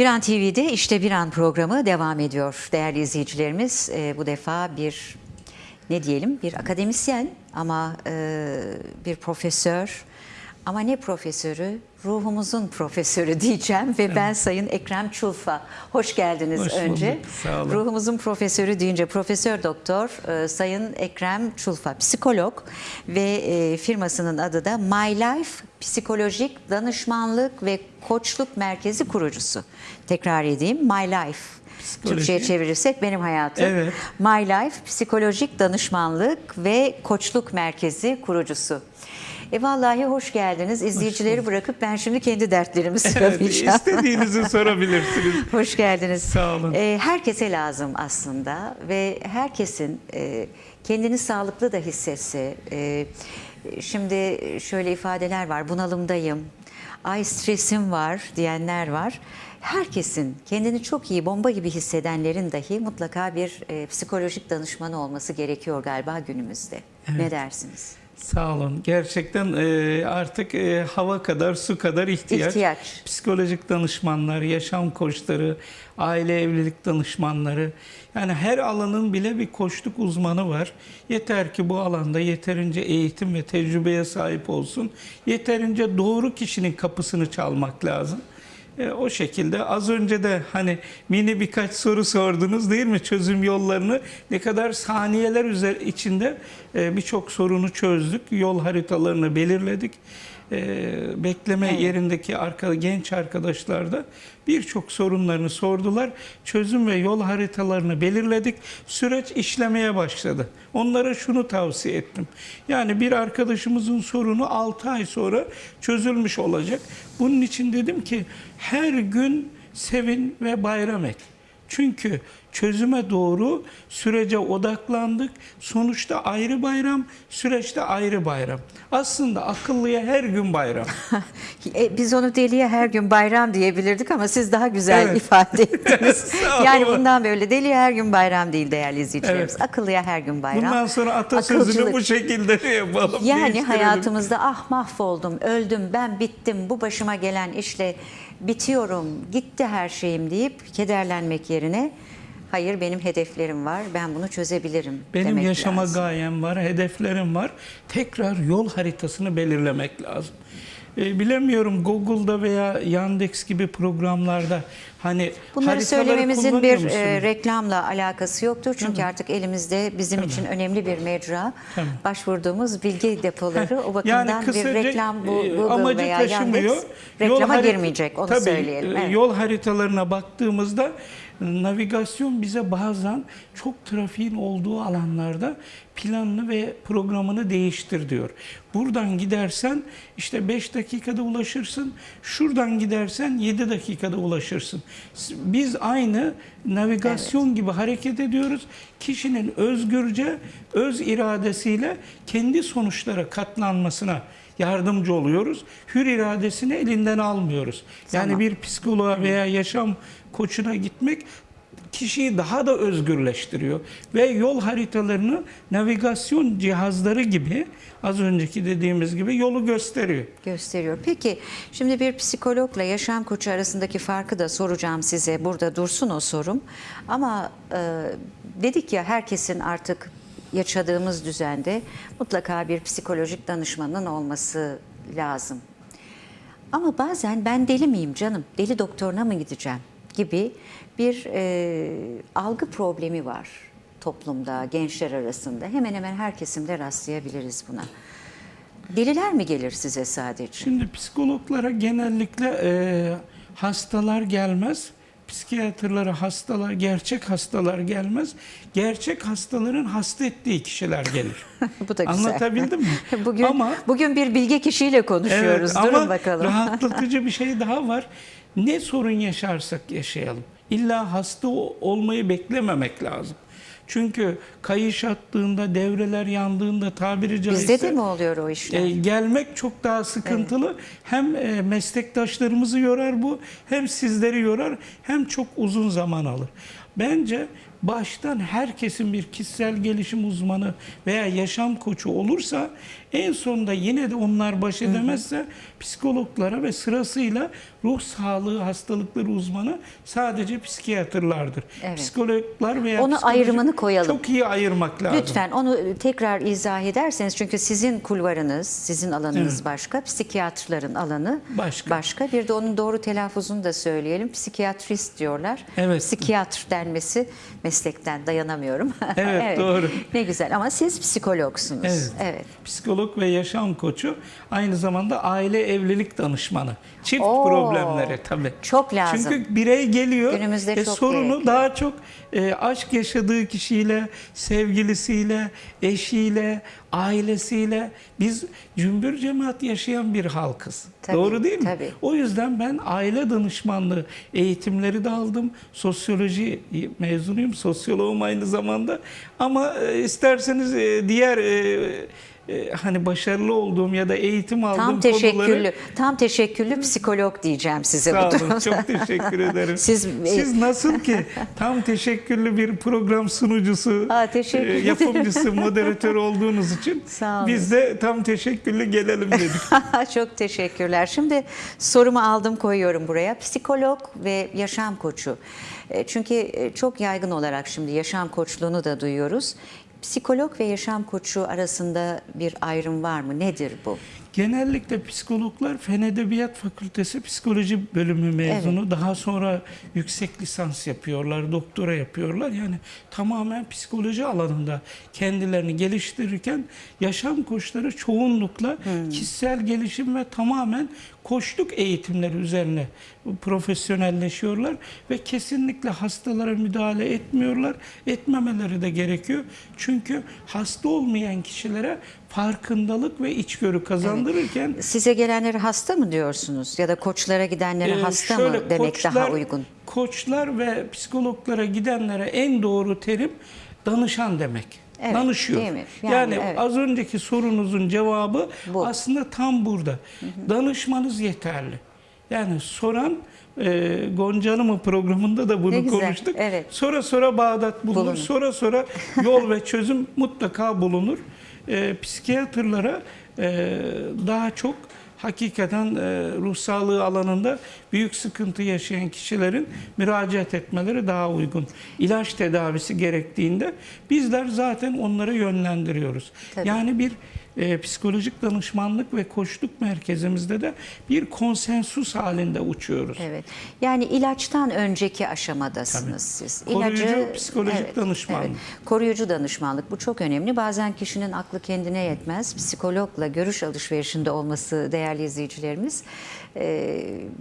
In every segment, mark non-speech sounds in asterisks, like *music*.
Bir An TV'de işte Bir An programı devam ediyor. Değerli izleyicilerimiz e, bu defa bir ne diyelim bir akademisyen ama e, bir profesör ama ne profesörü? Ruhumuzun profesörü diyeceğim ve ben Sayın Ekrem Çulfa. Hoş geldiniz Hoş önce. bulduk, sağ olun. Ruhumuzun profesörü deyince Profesör Doktor e, Sayın Ekrem Çulfa, psikolog ve e, firmasının adı da My Life Psikolojik Danışmanlık ve Koçluk Merkezi kurucusu. Tekrar edeyim My Life. Psikoloji. Türkçe'ye çevirirsek benim hayatım. Evet. My Life Psikolojik Danışmanlık ve Koçluk Merkezi kurucusu. E vallahi hoş geldiniz. İzleyicileri bırakıp ben şimdi kendi dertlerimi Evet, sıralayacağım. istediğinizi *laughs* sorabilirsiniz. Hoş geldiniz. Sağ olun. Ee, herkese lazım aslında ve herkesin e, kendini sağlıklı da hissetse. e, şimdi şöyle ifadeler var, bunalımdayım, ay stresim var diyenler var. Herkesin kendini çok iyi, bomba gibi hissedenlerin dahi mutlaka bir e, psikolojik danışmanı olması gerekiyor galiba günümüzde. Ne dersiniz? Sağ olun. Gerçekten e, artık e, hava kadar, su kadar ihtiyaç. İhtiyaç. Psikolojik danışmanlar, yaşam koçları, aile evlilik danışmanları. Yani her alanın bile bir koçluk uzmanı var. Yeter ki bu alanda yeterince eğitim ve tecrübeye sahip olsun. Yeterince doğru kişinin kapısını çalmak lazım. E, o şekilde az önce de hani mini birkaç soru sordunuz değil mi? Çözüm yollarını ne kadar saniyeler içinde e, birçok sorunu çözdük. Yol haritalarını belirledik. E, bekleme Evet. yerindeki arka, genç arkadaşlar da birçok sorunlarını sordular. Çözüm ve yol haritalarını belirledik. Süreç işlemeye başladı. Onlara şunu tavsiye ettim. Yani bir arkadaşımızın sorunu 6 ay sonra çözülmüş olacak. Bunun için dedim ki her gün sevin ve bayram et. Çünkü çözüme doğru sürece odaklandık. Sonuçta ayrı bayram, süreçte ayrı bayram. Aslında akıllıya her gün bayram. *laughs* E, biz onu deliye her gün bayram diyebilirdik ama siz daha güzel Evet. ifade *laughs* ettiniz. Yani bundan böyle deliye her gün bayram değil değerli izleyicilerimiz. Evet. Akıllıya her gün bayram. Bundan sonra atasözünü Akılcılık. bu şekilde yapalım. Yani hayatımızda ah mahvoldum, öldüm, ben bittim, bu başıma gelen işle bitiyorum, gitti her şeyim deyip kederlenmek yerine hayır benim hedeflerim var, ben bunu çözebilirim Benim demek yaşama lazım. gayem var, hedeflerim var. Tekrar yol haritasını belirlemek lazım. E, bilemiyorum Google'da veya Yandex gibi programlarda hani Bunları söylememizin bir e, reklamla alakası yoktur. Çünkü artık elimizde bizim için önemli bir mecra. Tabii. Başvurduğumuz bilgi depoları o bakımdan Yani bir kısaca, reklam bu e, Google amacı veya taşımıyor. Yandex Yol reklama harit- girmeyecek onu Tabii, söyleyelim. e, Evet. Yol haritalarına baktığımızda navigasyon bize bazen çok trafiğin olduğu alanlarda planını ve programını değiştir diyor. Buradan gidersen işte 5 dakikada ulaşırsın. Şuradan gidersen 7 dakikada ulaşırsın. Biz aynı navigasyon gibi hareket ediyoruz. Kişinin özgürce, öz iradesiyle kendi sonuçlara katlanmasına yardımcı oluyoruz. Hür iradesini elinden almıyoruz. Yani Tamam. bir psikoloğa veya yaşam koçuna gitmek kişiyi daha da özgürleştiriyor ve yol haritalarını navigasyon cihazları gibi az önceki dediğimiz gibi yolu gösteriyor. gösteriyor. Peki şimdi bir psikologla yaşam koçu arasındaki farkı da soracağım size. Burada dursun o sorum. Ama e, dedik ya herkesin artık yaşadığımız düzende mutlaka bir psikolojik danışmanın olması lazım. Ama bazen ben deli miyim canım, deli doktoruna mı gideceğim gibi bir e, algı problemi var toplumda, gençler arasında. Hemen hemen her kesimde rastlayabiliriz buna. Deliler mi gelir size sadece? Şimdi psikologlara genellikle e, hastalar gelmez. Psikiyatrlara hastalar, gerçek hastalar gelmez. Gerçek hastaların hasta ettiği kişiler gelir. *laughs* Bu da güzel. Anlatabildim mi? *laughs* Bugün Ama bugün bir bilge kişiyle konuşuyoruz. Evet, Durun ama bakalım. rahatlatıcı *laughs* bir şey daha var. Ne sorun yaşarsak yaşayalım. İlla hasta olmayı beklememek lazım. Çünkü kayış attığında, devreler yandığında tabiri caizse Bizde de mi oluyor o işler? e, gelmek çok daha sıkıntılı. Hem e, meslektaşlarımızı yorar bu, hem sizleri yorar, hem çok uzun zaman alır. Bence baştan herkesin bir kişisel gelişim uzmanı veya yaşam koçu olursa en sonunda yine de onlar baş edemezse psikologlara ve sırasıyla ruh sağlığı hastalıkları uzmanı sadece psikiyatrlardır. Evet. Psikologlar veya Onu ayrımını koyalım. Çok iyi ayırmak lazım. Lütfen onu tekrar izah ederseniz çünkü sizin kulvarınız, sizin alanınız Evet. başka, psikiyatrların alanı Başka. başka. Bir de onun doğru telaffuzunu da söyleyelim. Psikiyatrist diyorlar. Evet. Psikiyatr denmesi meslekten dayanamıyorum. *laughs* Evet, doğru. Ne güzel ama siz psikologsunuz. Evet. evet. Psikolog ve yaşam koçu aynı zamanda aile evlilik danışmanı. Çift Oo, problemleri tabii. çok lazım. Çünkü birey geliyor Günümüzde ve çok sorunu gerekli. daha çok e, aşk yaşadığı kişiyle, sevgilisiyle, eşiyle, ailesiyle biz cümbür cemaat yaşayan bir halkız. Tabii, Doğru değil mi? tabii. O yüzden ben aile danışmanlığı eğitimleri de aldım. Sosyoloji mezunuyum. Sosyoloğum aynı zamanda. Ama e, isterseniz e, diğer e, e, hani başarılı olduğum ya da eğitim aldığım Tam konuları teşekküllü, tam teşekküllü psikolog diyeceğim size Sağ bu olun. durumda. Çok teşekkür ederim. *laughs* Siz- Siz nasıl ki tam teşekkürlü bir program sunucusu, Aa, teşekkür e, yapımcısı, *laughs* moderatör olduğunuz için Sağ olun. biz de tam teşekkürlü gelelim dedik. *laughs* Çok teşekkürler. Şimdi sorumu aldım koyuyorum buraya. Psikolog ve yaşam koçu. E, Çünkü e, çok yaygın olarak şimdi yaşam koçluğunu da duyuyoruz. Psikolog ve yaşam koçu arasında bir ayrım var mı? Nedir bu? Genellikle psikologlar Fen Edebiyat Fakültesi Psikoloji bölümü mezunu. Daha sonra yüksek lisans yapıyorlar, doktora yapıyorlar. Yani tamamen psikoloji alanında kendilerini geliştirirken yaşam koçları çoğunlukla kişisel gelişim ve tamamen koçluk eğitimleri üzerine profesyonelleşiyorlar ve kesinlikle hastalara müdahale etmiyorlar. Etmemeleri de gerekiyor. Çünkü hasta olmayan kişilere farkındalık ve içgörü kazandırırken Size gelenleri hasta mı diyorsunuz? Ya da koçlara gidenlere ee, hasta şöyle, mı demek daha koçlar- uygun? Koçlar ve psikologlara gidenlere en doğru terim danışan demek. Evet, Danışıyor. Yani, Yani, evet. az önceki sorunuzun cevabı Bu. aslında tam burada. Danışmanız yeterli. Yani soran e, Gonca Hanım'ın programında da bunu güzel, konuştuk. evet. Sonra sonra Bağdat bulunur. Bulunur. Sonra sonra yol ve çözüm mutlaka bulunur. E, psikiyatrlara e, daha çok hakikaten e, ruh sağlığı alanında büyük sıkıntı yaşayan kişilerin müracaat etmeleri daha uygun. İlaç tedavisi gerektiğinde bizler zaten onları yönlendiriyoruz. Tabii. Yani bir e, psikolojik danışmanlık ve koçluk merkezimizde de bir konsensus halinde uçuyoruz. Evet. Yani ilaçtan önceki aşamadasınız siz. Koruyucu psikolojik danışmanlık. Koruyucu danışmanlık bu çok önemli. Bazen kişinin aklı kendine yetmez. Psikologla görüş alışverişinde olması değerli izleyicilerimiz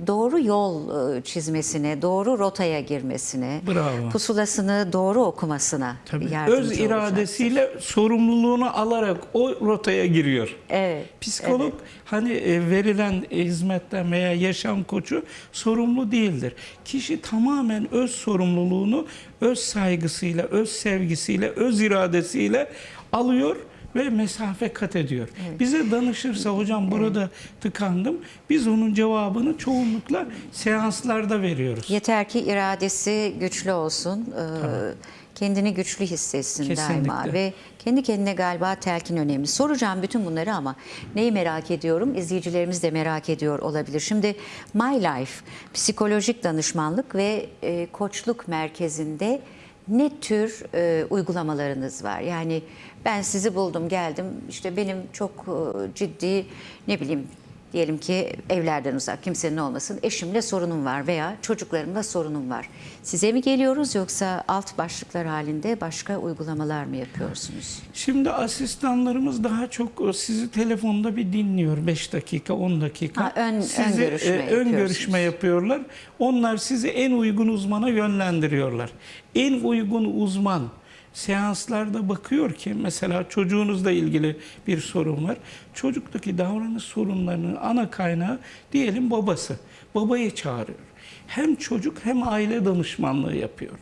doğru yol e, çizmesine, doğru rotaya girmesine, Bravo. pusulasını doğru okumasına Tabii. yardımcı Öz olacaktır. iradesiyle sorumluluğunu alarak o rotaya giriyor. Evet. Psikolog hani e, verilen hizmetten veya yaşam koçu sorumlu değildir. Kişi tamamen öz sorumluluğunu öz saygısıyla, öz sevgisiyle, öz iradesiyle alıyor ve mesafe kat ediyor. Bize danışırsa hocam burada tıkandım. Biz onun cevabını çoğunlukla seanslarda veriyoruz. Yeter ki iradesi güçlü olsun. e, Kendini güçlü hissetsin daima ve kendi kendine galiba telkin önemli. Soracağım bütün bunları ama neyi merak ediyorum? İzleyicilerimiz de merak ediyor olabilir. Şimdi My Life psikolojik danışmanlık ve e, koçluk merkezinde ne tür e, uygulamalarınız var? Yani ben sizi buldum, geldim. İşte benim çok e, ciddi ne bileyim diyelim ki evlerden uzak kimsenin olmasın eşimle sorunum var veya çocuklarımla sorunum var. Size mi geliyoruz yoksa alt başlıklar halinde başka uygulamalar mı yapıyorsunuz? Şimdi asistanlarımız daha çok sizi telefonda bir dinliyor 5 dakika 10 dakika. Ha, ön- ön Sizi, görüşme e, ön görüşme yapıyorlar. Onlar sizi en uygun uzmana yönlendiriyorlar. En uygun uzman seanslarda bakıyor ki mesela çocuğunuzla ilgili bir sorun var. Çocuktaki davranış sorunlarının ana kaynağı diyelim babası. Babayı çağırıyor. Hem çocuk hem aile danışmanlığı yapıyor.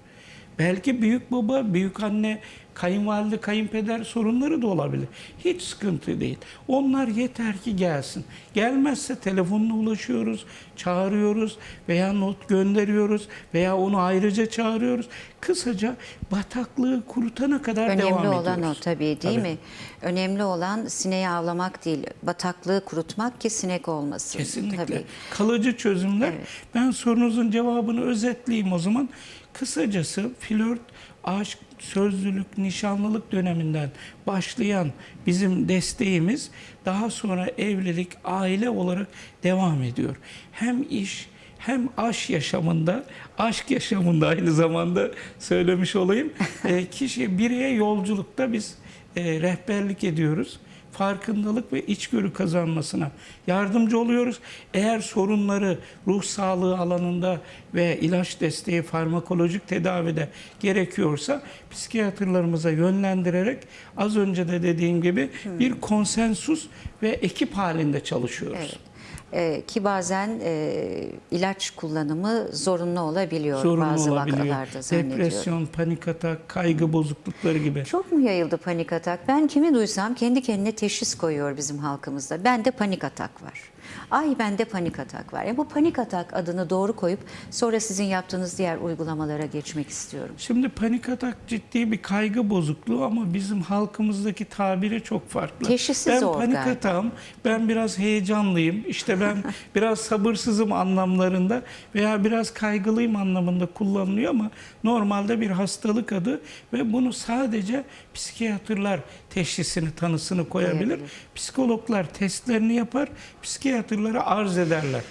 Belki büyük baba, büyük anne, kayınvalide, kayınpeder sorunları da olabilir. Hiç sıkıntı değil. Onlar yeter ki gelsin. Gelmezse telefonla ulaşıyoruz, çağırıyoruz veya not gönderiyoruz veya onu ayrıca çağırıyoruz. Kısaca bataklığı kurutana kadar devam Önemli ediyoruz. olan o tabii değil Tabii. mi? Önemli olan sineği avlamak değil, bataklığı kurutmak ki sinek olmasın. Kesinlikle. Tabii. Kalıcı çözümler. Evet. Ben sorunuzun cevabını özetleyeyim o zaman. Kısacası flört, aşk, sözlülük, nişanlılık döneminden başlayan bizim desteğimiz daha sonra evlilik, aile olarak devam ediyor. Hem iş hem aşk yaşamında, aşk yaşamında aynı zamanda söylemiş olayım. *laughs* e, kişi bireye yolculukta biz e, rehberlik ediyoruz farkındalık ve içgörü kazanmasına yardımcı oluyoruz. Eğer sorunları ruh sağlığı alanında ve ilaç desteği, farmakolojik tedavide gerekiyorsa psikiyatrlarımıza yönlendirerek az önce de dediğim gibi bir konsensus ve ekip halinde çalışıyoruz. Evet. Ee, ki bazen e, ilaç kullanımı zorunlu olabiliyor Sorunlu bazı olabiliyor. vakalarda zannediyorum. Depresyon, panik atak, kaygı bozuklukları gibi. Çok mu yayıldı panik atak? Ben kimi duysam kendi kendine teşhis koyuyor bizim halkımızda. Bende panik atak var. Ay bende panik atak var. Ya bu panik atak adını doğru koyup sonra sizin yaptığınız diğer uygulamalara geçmek istiyorum. Şimdi panik atak ciddi bir kaygı bozukluğu ama bizim halkımızdaki tabiri çok farklı. Teşhisi ben zor panik galiba. atağım, ben biraz heyecanlıyım, işte ben *laughs* biraz sabırsızım anlamlarında veya biraz kaygılıyım anlamında kullanılıyor ama normalde bir hastalık adı ve bunu sadece psikiyatrlar teşhisini, tanısını koyabilir. Psikologlar testlerini yapar, psikiyatrlara arz ederler.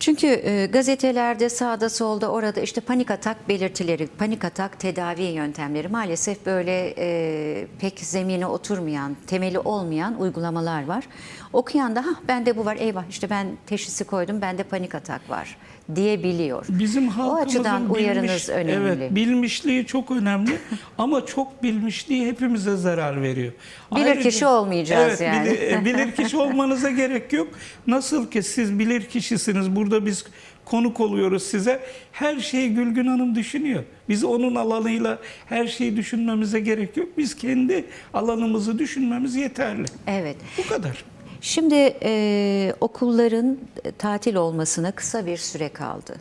Çünkü e, gazetelerde sağda solda orada işte panik atak belirtileri, panik atak tedavi yöntemleri maalesef böyle e, pek zemine oturmayan, temeli olmayan uygulamalar var. Okuyan da ha bende bu var eyvah işte ben teşhisi koydum bende panik atak var diyebiliyor. Bizim o halkımızın açıdan uyarınız bilmiş- önemli. Evet, bilmişliği çok önemli *laughs* ama çok bilmişliği hepimize zarar veriyor. Bilir kişi olmayacağız evet, yani. Bilir, bilir kişi *laughs* olmanıza gerek yok. Nasıl ki siz bilir kişisiniz. Burada biz konuk oluyoruz size. Her şeyi Gülgün Hanım düşünüyor. Biz onun alanıyla her şeyi düşünmemize gerek yok. Biz kendi alanımızı düşünmemiz yeterli. Evet. Bu kadar. Şimdi e, okulların tatil olmasına kısa bir süre kaldı.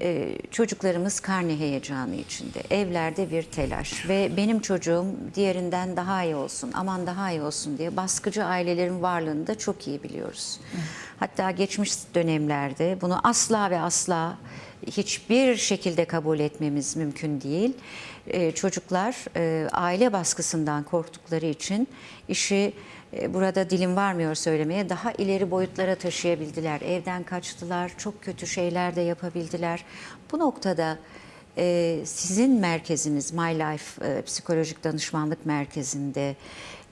E, çocuklarımız karne heyecanı içinde, evlerde bir telaş ve benim çocuğum diğerinden daha iyi olsun, aman daha iyi olsun diye baskıcı ailelerin varlığını da çok iyi biliyoruz. Hatta geçmiş dönemlerde bunu asla ve asla hiçbir şekilde kabul etmemiz mümkün değil. Ee, çocuklar e, aile baskısından korktukları için işi burada dilim varmıyor söylemeye daha ileri boyutlara taşıyabildiler. Evden kaçtılar, çok kötü şeyler de yapabildiler. Bu noktada e, sizin merkeziniz My Life e, Psikolojik Danışmanlık Merkezi'nde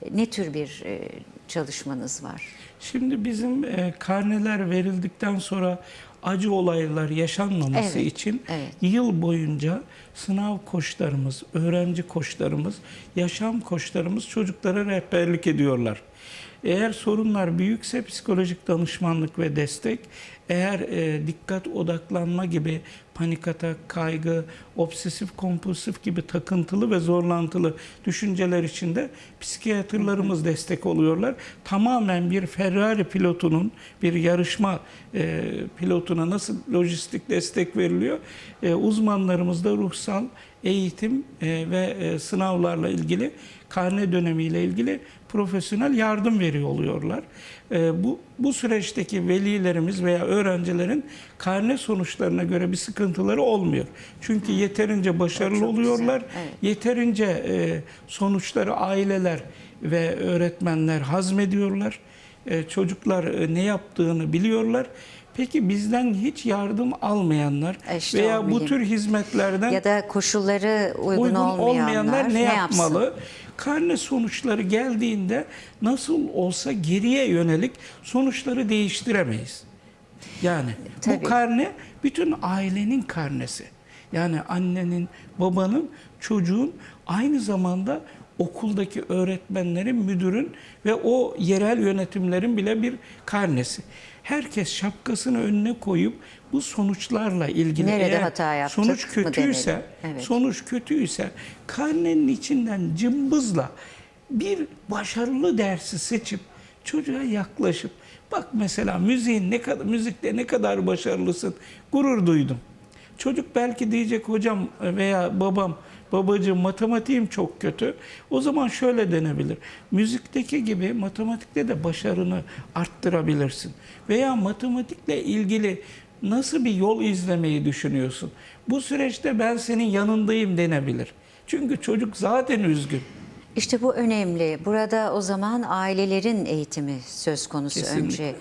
e, ne tür bir e, çalışmanız var? Şimdi bizim e, karneler verildikten sonra acı olaylar yaşanmaması Evet, için evet. yıl boyunca sınav koçlarımız, öğrenci koçlarımız, yaşam koçlarımız çocuklara rehberlik ediyorlar. Eğer sorunlar büyükse psikolojik danışmanlık ve destek, eğer e, dikkat odaklanma gibi panik atak, kaygı, obsesif kompulsif gibi takıntılı ve zorlantılı düşünceler içinde psikiyatrlarımız destek oluyorlar. Tamamen bir Ferrari pilotunun bir yarışma e, pilotuna nasıl lojistik destek veriliyor? E, uzmanlarımız da ruhsal eğitim e, ve e, sınavlarla ilgili karne dönemiyle ilgili profesyonel yardım veriyor oluyorlar. E, bu bu süreçteki velilerimiz veya öğrencilerin karne sonuçlarına göre bir sıkıntıları olmuyor. Çünkü yeterince başarılı Çok güzel, oluyorlar. evet. Yeterince e, sonuçları aileler ve öğretmenler hazmediyorlar. E, çocuklar e, ne yaptığını biliyorlar. Peki bizden hiç yardım almayanlar E işte veya bu tür hizmetlerden Ya da koşulları uygun, uygun olmayanlar, olmayanlar ne, yapsın? yapmalı? Karne sonuçları geldiğinde nasıl olsa geriye yönelik sonuçları değiştiremeyiz. Yani Tabii. bu karne bütün ailenin karnesi. Yani annenin, babanın, çocuğun aynı zamanda okuldaki öğretmenlerin, müdürün ve o yerel yönetimlerin bile bir karnesi. Herkes şapkasını önüne koyup bu sonuçlarla ilgili Nerede eğer hata yaptık sonuç kötüyse? Evet. sonuç kötüyse karnenin içinden cımbızla bir başarılı dersi seçip çocuğa yaklaşıp bak mesela müziğin ne kadar müzikte ne kadar başarılısın gurur duydum. Çocuk belki diyecek hocam veya babam babacığım matematiğim çok kötü. O zaman şöyle denebilir. Müzikteki gibi matematikte de başarını arttırabilirsin. Veya matematikle ilgili nasıl bir yol izlemeyi düşünüyorsun? Bu süreçte ben senin yanındayım denebilir. Çünkü çocuk zaten üzgün. İşte bu önemli. Burada o zaman ailelerin eğitimi söz konusu Kesinlikle. önce.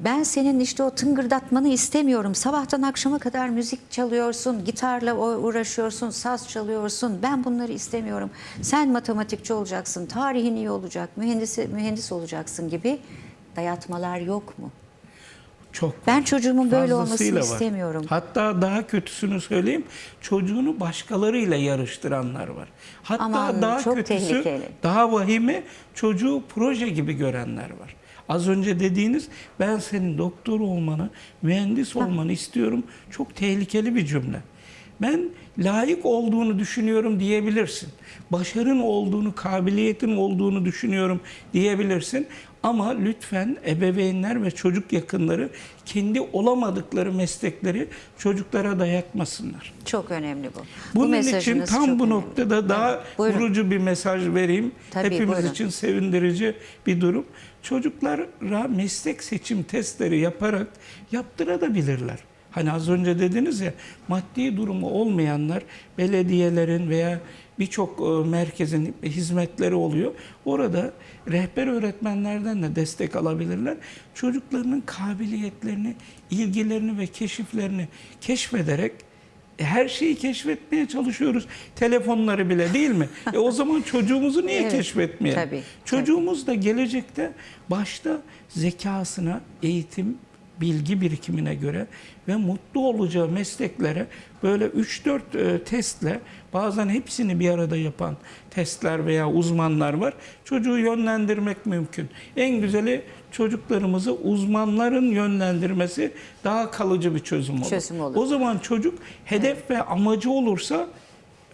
Ben senin işte o tıngırdatmanı istemiyorum. Sabahtan akşama kadar müzik çalıyorsun, gitarla uğraşıyorsun, saz çalıyorsun. Ben bunları istemiyorum. Sen matematikçi olacaksın, tarihin iyi olacak, mühendis mühendis olacaksın gibi dayatmalar yok mu? Çok Ben çocuğumun böyle olmasını var. istemiyorum. Hatta daha kötüsünü söyleyeyim. Çocuğunu başkalarıyla yarıştıranlar var. Hatta Aman, daha çok kötüsü, tehlikeli. daha vahimi çocuğu proje gibi görenler var. Az önce dediğiniz ben senin doktor olmanı, mühendis olmanı istiyorum. Çok tehlikeli bir cümle. Ben layık olduğunu düşünüyorum diyebilirsin. Başarın olduğunu, kabiliyetin olduğunu düşünüyorum diyebilirsin. Ama lütfen ebeveynler ve çocuk yakınları kendi olamadıkları meslekleri çocuklara dayatmasınlar. Çok önemli bu. Bunun için mesajınız tam bu önemli. noktada daha Buyurun. vurucu bir mesaj vereyim. Tabii, Hepimiz buyurun. için sevindirici bir durum. Çocuklara meslek seçim testleri yaparak yaptırabilirler. Hani az önce dediniz ya maddi durumu olmayanlar belediyelerin veya birçok e, merkezin hizmetleri oluyor. Orada rehber öğretmenlerden de destek alabilirler. Çocuklarının kabiliyetlerini, ilgilerini ve keşiflerini keşfederek e, her şeyi keşfetmeye çalışıyoruz. Telefonları bile değil mi? *laughs* E o zaman çocuğumuzu niye Evet, keşfetmeyelim? tabii, Çocuğumuz da gelecekte başta zekasına, eğitim, bilgi birikimine göre ve mutlu olacağı mesleklere böyle 3-4 e, testle bazen hepsini bir arada yapan testler veya uzmanlar var. Çocuğu yönlendirmek mümkün. En güzeli çocuklarımızı uzmanların yönlendirmesi daha kalıcı bir çözüm olur. Çözüm olur. O zaman çocuk hedef ve amacı olursa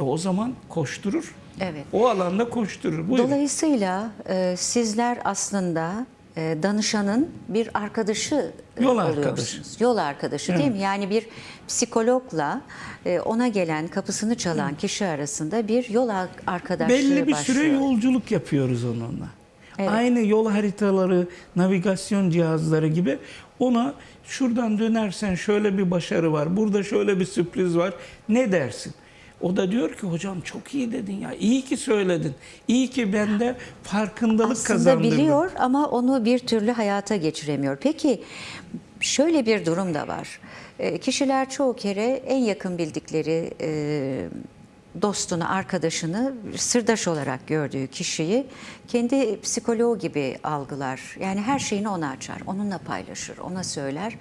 e, o zaman koşturur. Evet. O alanda koşturur. Buyurun. Dolayısıyla e, sizler aslında danışanın bir arkadaşı e, Yol arkadaşı. Yol arkadaşı değil mi? Yani bir psikologla e, ona gelen kapısını çalan kişi arasında bir yol ar- arkadaşlığı Belli bir başlıyor. süre yolculuk yapıyoruz onunla. Evet. Aynı yol haritaları, navigasyon cihazları gibi ona şuradan dönersen şöyle bir başarı var, burada şöyle bir sürpriz var. Ne dersin? O da diyor ki hocam çok iyi dedin ya. iyi ki söyledin. İyi ki bende farkındalık Aslında kazandırdın. biliyor ama onu bir türlü hayata geçiremiyor. Peki şöyle bir durum da var. E, Kişiler çoğu kere en yakın bildikleri e, dostunu, arkadaşını sırdaş olarak gördüğü kişiyi kendi psikoloğu gibi algılar. Yani her şeyini ona açar, onunla paylaşır, ona söyler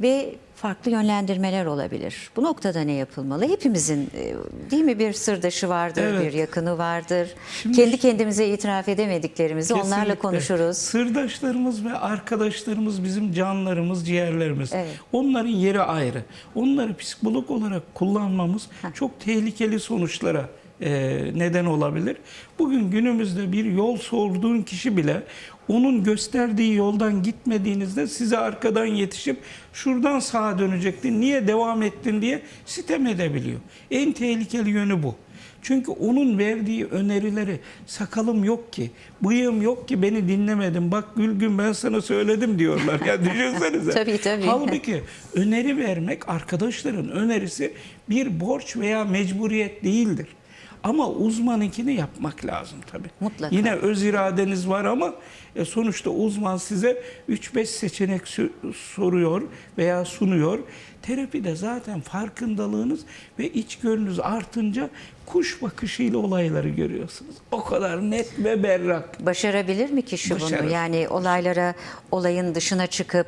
ve farklı yönlendirmeler olabilir. Bu noktada ne yapılmalı? Hepimizin e, değil mi bir sırdaşı vardır, Evet. bir yakını vardır. Şimdi- Kendi kendimize itiraf edemediklerimizi onlarla Kesinlikle. konuşuruz. Sırdaşlarımız ve arkadaşlarımız bizim canlarımız, ciğerlerimiz. Evet. Onların yeri ayrı. Onları psikolog olarak kullanmamız çok tehlikeli sonuçlara e, neden olabilir. Bugün günümüzde bir yol sorduğun kişi bile onun gösterdiği yoldan gitmediğinizde size arkadan yetişip şuradan sağa dönecektin, niye devam ettin diye sitem edebiliyor. En tehlikeli yönü bu. Çünkü onun verdiği önerileri sakalım yok ki, bıyığım yok ki beni dinlemedin. Bak Gülgün ben sana söyledim diyorlar. Ya düşünsenize. *laughs* Tabii, tabii. Halbuki öneri vermek arkadaşların önerisi bir borç veya mecburiyet değildir. Ama uzmanınkini yapmak lazım tabii. Mutlaka. Yine öz iradeniz var ama e, sonuçta uzman size 3-5 seçenek soruyor veya sunuyor. Terapide zaten farkındalığınız ve içgörünüz artınca kuş bakışıyla olayları görüyorsunuz. O kadar net ve berrak. Başarabilir mi kişi Başarır. bunu? Yani olaylara, olayın dışına çıkıp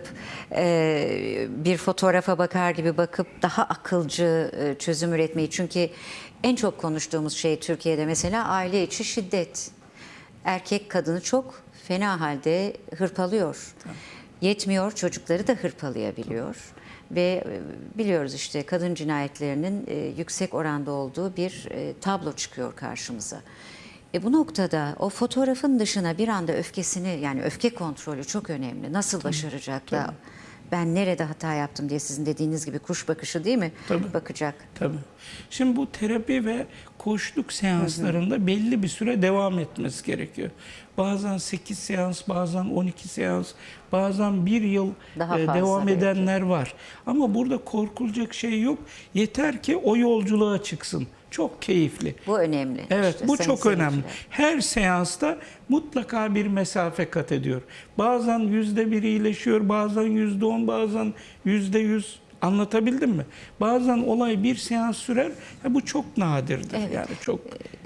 e, bir fotoğrafa bakar gibi bakıp daha akılcı e, çözüm üretmeyi. Çünkü En çok konuştuğumuz şey Türkiye'de mesela aile içi şiddet. Erkek kadını çok fena halde hırpalıyor. Yetmiyor çocukları da hırpalayabiliyor. Ve e, biliyoruz işte kadın cinayetlerinin e, yüksek oranda olduğu bir e, tablo çıkıyor karşımıza. E bu noktada o fotoğrafın dışına bir anda öfkesini yani öfke kontrolü çok önemli. Nasıl başaracak da ben nerede hata yaptım diye sizin dediğiniz gibi kuş bakışı değil mi? Tabii. Bakacak. Tabii. Şimdi bu terapi ve koçluk seanslarında belli bir süre devam etmesi gerekiyor. Bazen 8 seans, bazen 12 seans, bazen bir yıl Daha e, devam belki. edenler var. Ama burada korkulacak şey yok. Yeter ki o yolculuğa çıksın. Çok keyifli. Bu önemli. Evet İşte bu çok önemli. Her seansta mutlaka bir mesafe kat ediyor. Bazen yüzde bir iyileşiyor, bazen yüzde on, bazen yüzde yüz. Anlatabildim mi? Bazen olay bir seans sürer. Ya bu çok nadirdir. Evet. Yani çok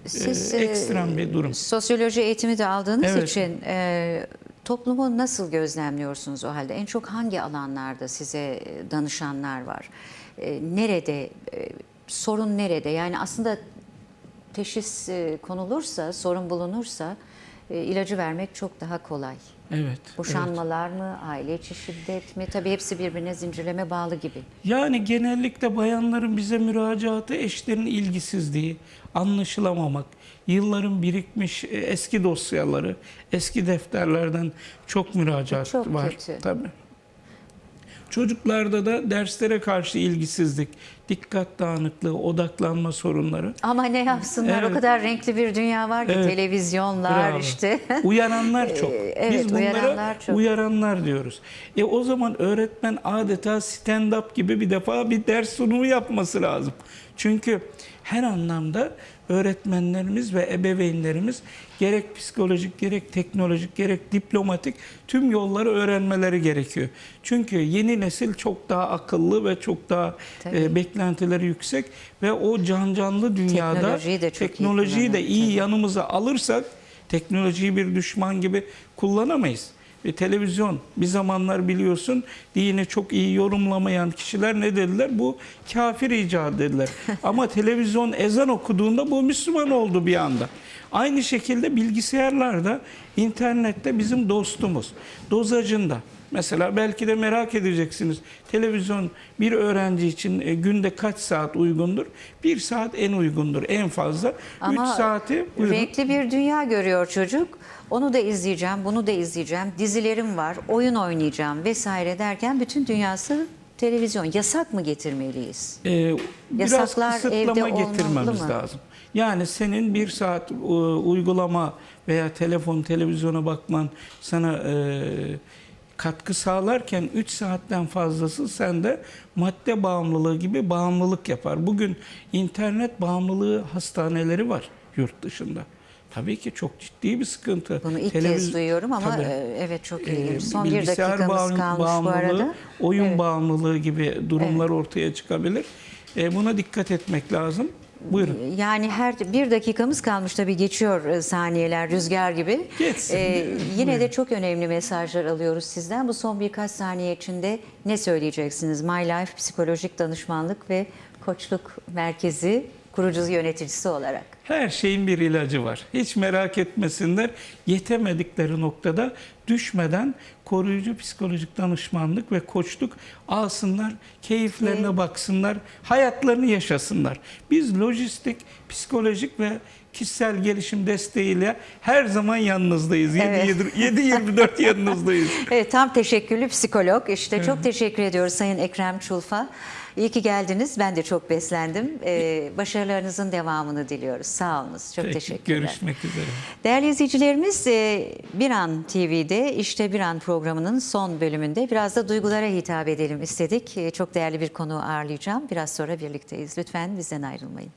Siz e, e, ekstrem bir durum. Sosyoloji eğitimi de aldığınız Evet. için e, toplumu nasıl gözlemliyorsunuz o halde? En çok hangi alanlarda size danışanlar var? E, nerede? e, sorun nerede? Yani aslında teşhis e, konulursa, sorun bulunursa e, ilacı vermek çok daha kolay. Evet. evet. Boşanmalar mı, aile içi şiddet mi? Tabii hepsi birbirine zincirleme bağlı gibi. Yani genellikle bayanların bize müracaatı eşlerin ilgisizliği, anlaşılamamak, yılların birikmiş e, eski dosyaları, eski defterlerden çok müracaat Çok var. kötü. Tabii. Çocuklarda da derslere karşı ilgisizlik, dikkat dağınıklığı, odaklanma sorunları. Ama ne yapsınlar? O Evet. kadar renkli bir dünya var ki Evet. televizyonlar Bravo. işte. *laughs* Uyaranlar çok. evet, Biz bunlara uyaranlar çok. uyaranlar diyoruz. E o zaman öğretmen adeta stand-up gibi bir defa bir ders sunumu yapması lazım. Çünkü her anlamda öğretmenlerimiz ve ebeveynlerimiz gerek psikolojik, gerek teknolojik, gerek diplomatik tüm yolları öğrenmeleri gerekiyor. Çünkü yeni nesil çok daha akıllı ve çok daha e, beklentileri yüksek ve o can canlı dünyada Teknolojiyi de çok iyi teknolojiyi de iyi yanımıza alırsak teknolojiyi bir düşman gibi kullanamayız. Ve televizyon bir zamanlar biliyorsun dini çok iyi yorumlamayan kişiler ne dediler? Bu kafir icadı dediler. *laughs* Ama televizyon ezan okuduğunda bu Müslüman oldu bir anda. Aynı şekilde bilgisayarlarda, internette bizim dostumuz. Dozajında. Mesela belki de merak edeceksiniz. Televizyon bir öğrenci için e, günde kaç saat uygundur? Bir saat en uygundur en fazla. Ama Üç saati buyurun. renkli bir dünya görüyor çocuk. Onu da izleyeceğim, bunu da izleyeceğim. Dizilerim var, oyun oynayacağım vesaire derken bütün dünyası televizyon. Yasak mı getirmeliyiz? Ee, biraz Yasaklar evde kısıtlama olmalı getirmemiz mı? lazım. Yani senin bir saat e, uygulama veya telefon, televizyona bakman sana e, katkı sağlarken 3 saatten fazlası sende madde bağımlılığı gibi bağımlılık yapar. Bugün internet bağımlılığı hastaneleri var yurt dışında. Tabii ki çok ciddi bir sıkıntı. Bunu ilk Televiz- kez duyuyorum ama Tabii. e, evet çok ilginç. Son bir dakikamız bağım- kalmış bu bağımlılığı, arada. oyun Evet. bağımlılığı gibi durumlar ortaya çıkabilir. Buna dikkat etmek lazım. Buyurun. Yani her bir dakikamız kalmış tabii geçiyor e, saniyeler rüzgar gibi. Geçsin. Ee, yine Buyurun. de çok önemli mesajlar alıyoruz sizden. Bu son birkaç saniye içinde ne söyleyeceksiniz? My Life Psikolojik Danışmanlık ve Koçluk Merkezi kurucu yöneticisi olarak. Her şeyin bir ilacı var. Hiç merak etmesinler. Yetemedikleri noktada düşmeden koruyucu psikolojik danışmanlık ve koçluk alsınlar, keyiflerine Ki- baksınlar, hayatlarını yaşasınlar. Biz lojistik, psikolojik ve kişisel gelişim desteğiyle her zaman yanınızdayız. Evet. 7-24 *laughs* yanınızdayız. Evet tam teşekkürlü psikolog. İşte çok teşekkür ediyoruz Sayın Ekrem Çulfa. İyi ki geldiniz. Ben de çok beslendim. Ee, başarılarınızın devamını diliyoruz. Sağ olunuz. Çok Peki, teşekkürler. Görüşmek üzere. Değerli izleyicilerimiz, e, Bir An TV'de İşte Bir An programının son bölümünde biraz da duygulara hitap edelim istedik. E, Çok değerli bir konu ağırlayacağım. Biraz sonra birlikteyiz. Lütfen bizden ayrılmayın.